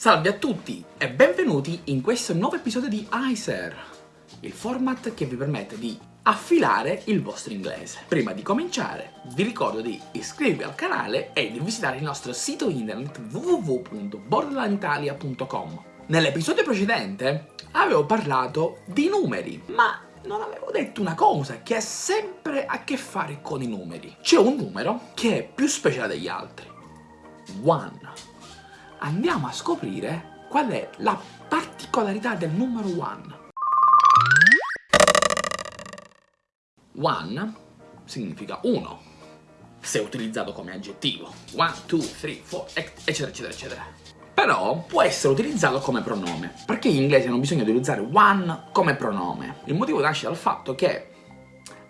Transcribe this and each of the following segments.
Salve a tutti e benvenuti in questo nuovo episodio di ICER, il format che vi permette di affilare il vostro inglese. Prima di cominciare vi ricordo di iscrivervi al canale e di visitare il nostro sito internet www.borderlanitalia.com. Nell'episodio precedente avevo parlato di numeri, ma non avevo detto una cosa che ha sempre a che fare con i numeri. C'è un numero che è più speciale degli altri. One. Andiamo a scoprire qual è la particolarità del numero one. One significa uno, se utilizzato come aggettivo. One, two, three, four, eccetera, eccetera, eccetera. Però può essere utilizzato come pronome, perché gli inglesi hanno bisogno di utilizzare one come pronome. Il motivo nasce dal fatto che,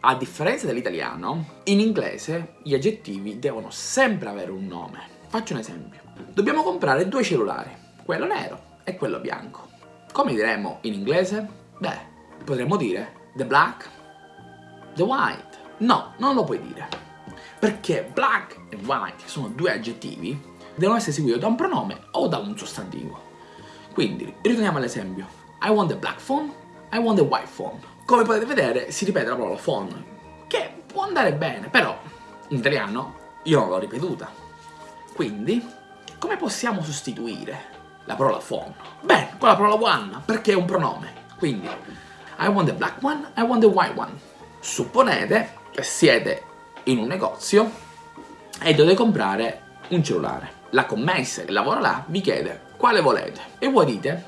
a differenza dell'italiano, in inglese gli aggettivi devono sempre avere un nome. Faccio un esempio. Dobbiamo comprare due cellulari, quello nero e quello bianco. Come diremmo in inglese? Beh, potremmo dire the black The white. No, non lo puoi dire. Perché black e white, sono due aggettivi, devono essere seguiti da un pronome o da un sostantivo. Quindi, ritorniamo all'esempio. I want the black phone, I want the white phone. Come potete vedere, si ripete la parola phone, che può andare bene, però in italiano io non l'ho ripetuta. Quindi, come possiamo sostituire la parola phone? Beh, con la parola one, perché è un pronome. Quindi, I want the black one, I want the white one. Supponete che siete in un negozio e dovete comprare un cellulare. La commessa che lavora là vi chiede quale volete e voi dite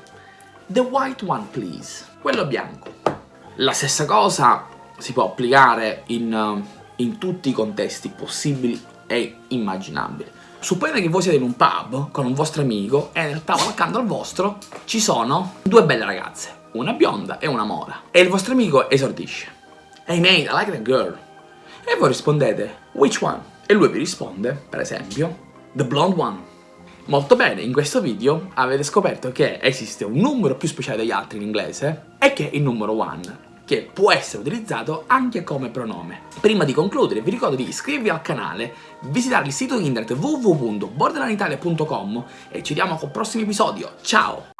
the white one please, quello bianco. La stessa cosa si può applicare in, in tutti i contesti possibili e immaginabili. Supponete che voi siete in un pub con un vostro amico e nel tavolo accanto al vostro ci sono due belle ragazze, una bionda e una mora, e il vostro amico esordisce. Hey mate, I like that girl. E voi rispondete, which one? E lui vi risponde, per esempio, the blonde one. Molto bene, in questo video avete scoperto che esiste un numero più speciale degli altri in inglese e che è il numero one, che può essere utilizzato anche come pronome. Prima di concludere vi ricordo di iscrivervi al canale, visitare il sito internet www.borderlanitalia.com e ci vediamo col prossimo episodio. Ciao!